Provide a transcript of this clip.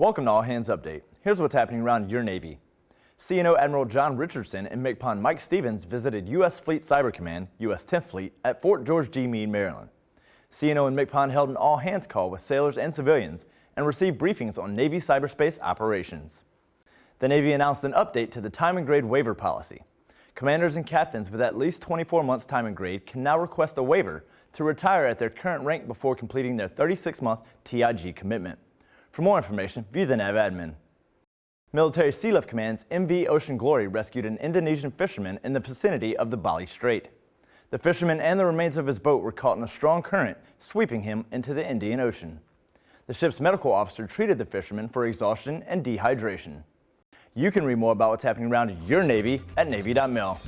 Welcome to All Hands Update. Here's what's happening around your Navy. CNO Admiral John Richardson and MCPON Mike Stevens visited U.S. Fleet Cyber Command, U.S. 10th Fleet, at Fort George G. Meade, Maryland. CNO and MCPON held an all-hands call with sailors and civilians and received briefings on Navy cyberspace operations. The Navy announced an update to the time and grade waiver policy. Commanders and captains with at least 24 months time and grade can now request a waiver to retire at their current rank before completing their 36-month TIG commitment. For more information, view the NAVADMIN. Military Sea Sealift Command's MV Ocean Glory rescued an Indonesian fisherman in the vicinity of the Bali Strait. The fisherman and the remains of his boat were caught in a strong current, sweeping him into the Indian Ocean. The ship's medical officer treated the fisherman for exhaustion and dehydration. You can read more about what's happening around your Navy at Navy.mil.